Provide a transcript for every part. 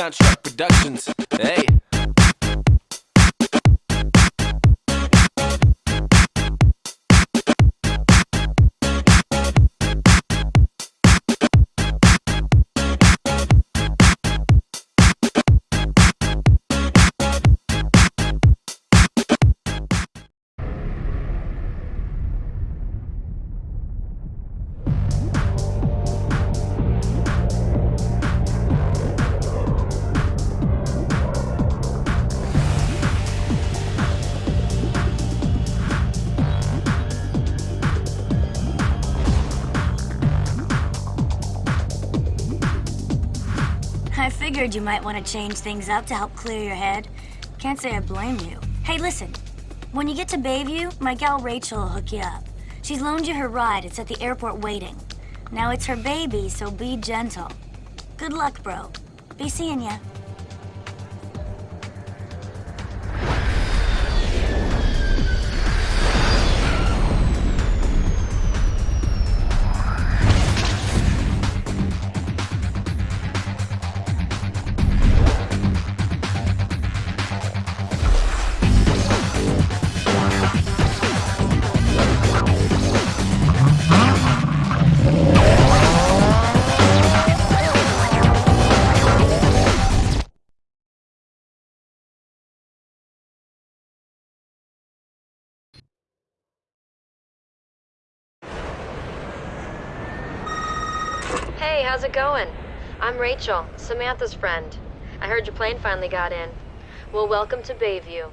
Construct Productions. Hey. Figured you might want to change things up to help clear your head. Can't say I blame you. Hey, listen. When you get to Bayview, my gal Rachel will hook you up. She's loaned you her ride. It's at the airport waiting. Now it's her baby, so be gentle. Good luck, bro. Be seeing ya. Hey, how's it going? I'm Rachel, Samantha's friend. I heard your plane finally got in. Well, welcome to Bayview.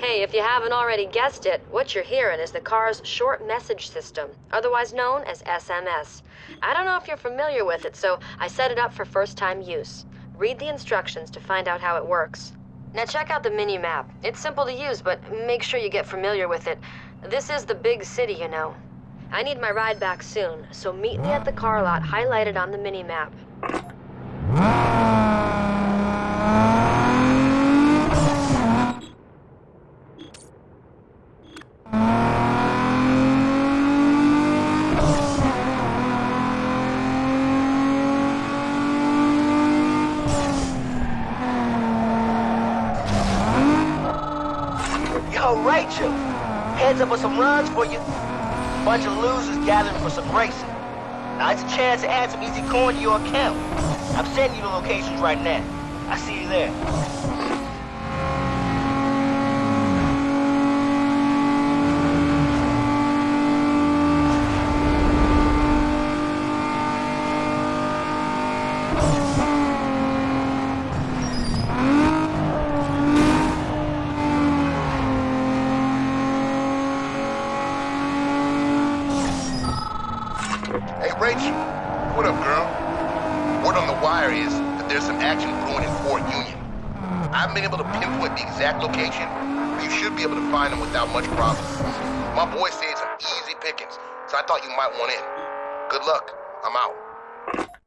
Hey, if you haven't already guessed it, what you're hearing is the car's short message system, otherwise known as SMS. I don't know if you're familiar with it, so I set it up for first-time use. Read the instructions to find out how it works. Now check out the mini-map. It's simple to use, but make sure you get familiar with it. This is the big city, you know. I need my ride back soon, so meet me at the car lot highlighted on the mini-map. Rachel, heads up with some runs for you. Bunch of losers gathering for some racing. Now it's a chance to add some easy coin to your account. I'm sending you the locations right now. I see you there. Hey, Rachel. What up, girl? Word on the wire is that there's some action brewing in Fort Union. I haven't been able to pinpoint the exact location, but you should be able to find them without much problem. My boy said some easy pickings, so I thought you might want in. Good luck. I'm out.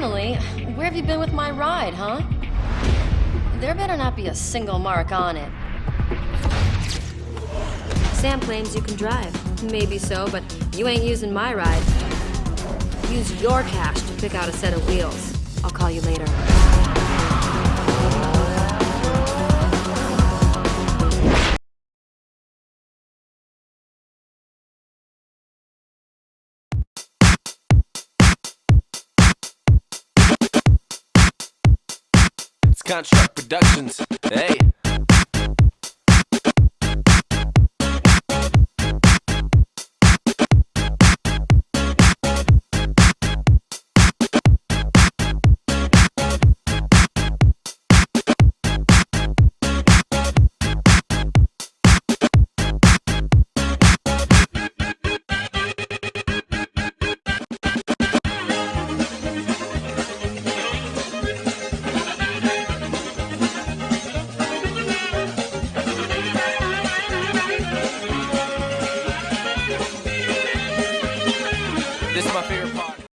Finally, where have you been with my ride, huh? There better not be a single mark on it. Sam claims you can drive. Maybe so, but you ain't using my ride. Use your cash to pick out a set of wheels. I'll call you later. Contract Productions. Hey.